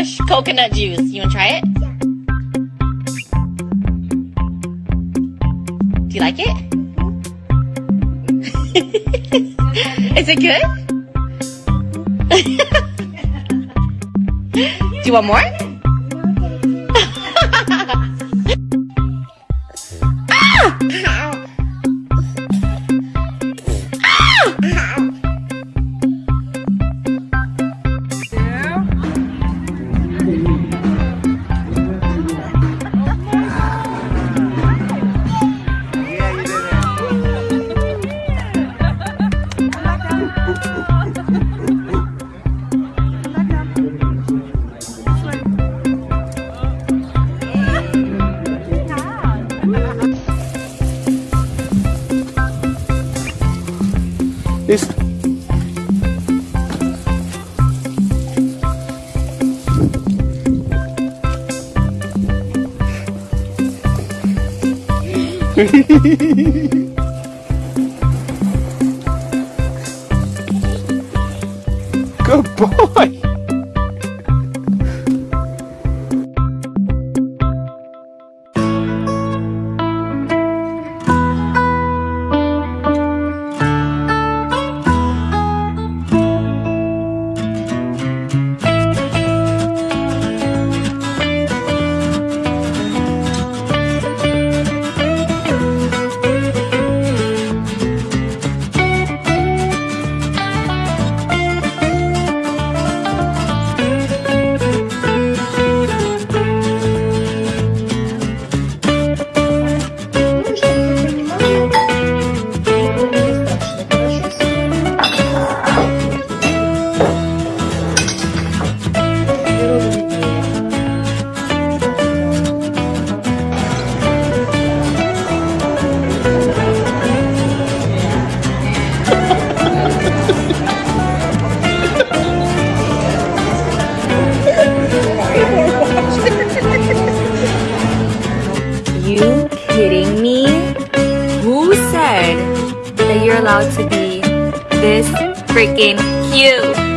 fresh coconut juice. You wanna try it? Yeah. Do you like it? Mm -hmm. Is it good? Do you want more? Good boy! freaking cute.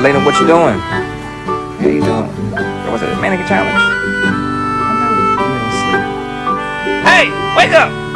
Elena, what you doing? How you doing? What was it? Mannequin challenge? I know you ain't sleep. Hey, wake up!